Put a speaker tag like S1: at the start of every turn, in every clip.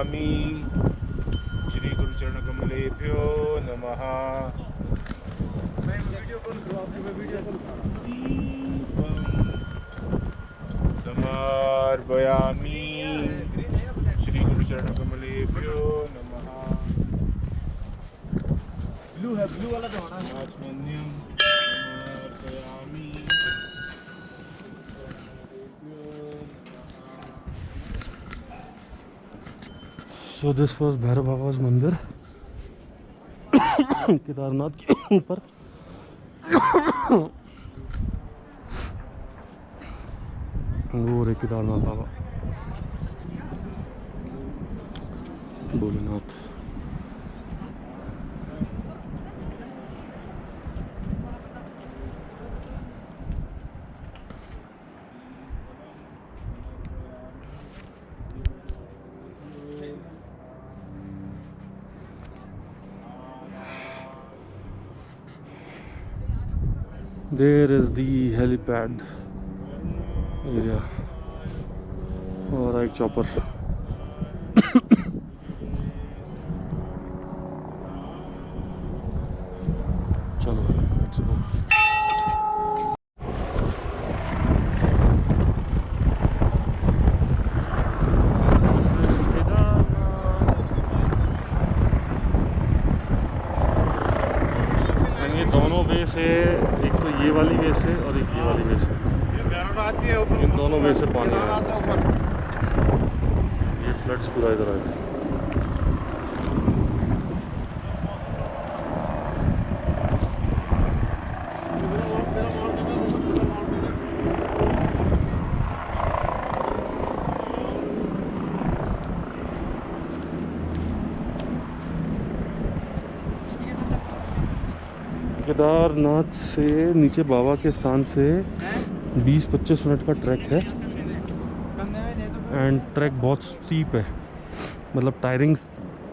S1: समर्पयामि श्रीगुरुचरणकमलेभ्यो नमः। दीपं समर्पयामि श्रीगुरुचरणकमलेभ्यो नमः।
S2: ब्लू है ब्लू वाला तो होना
S3: so this was Bhairav Baba's mandir Kedarnath के ऊपर वो रे केदारनाथ बाबा Bholenath there is the helipad area. All right chopper. Kedarnath से नीचे बाबा के स्थान से 20-25 मिनट का ट्रैक है। एंड ट्रैक बहुत स्टीप है। मतलब टायरिंग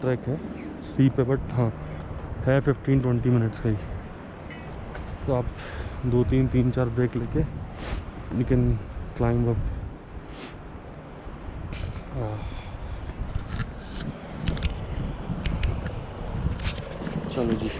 S3: ट्रैक है। स्टीप है बट हाँ है 15-20 मिनट्स का ही। तो आप दो तीन तीन चार ब्रेक लेके यू कैन क्लाइंब अप चलो जी।